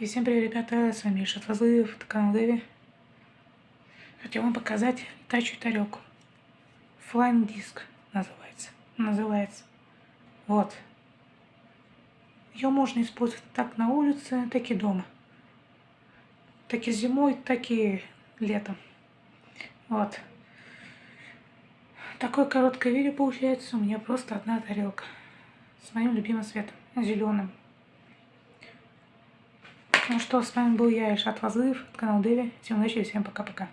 И всем привет, ребята, с вами Ильшат Фазлыев, это канал Дэви. Хотел вам показать летающую тарелку. Flying Disc называется. Называется. Вот. Ее можно использовать так на улице, так и дома. Так и зимой, так и летом. Вот. Такое короткое видео получается. У меня просто одна тарелка. С моим любимым цветом, зеленым. Ну что, с вами был я, Ильшат Вазлыев, канал Дэви. Всем удачи и всем пока-пока.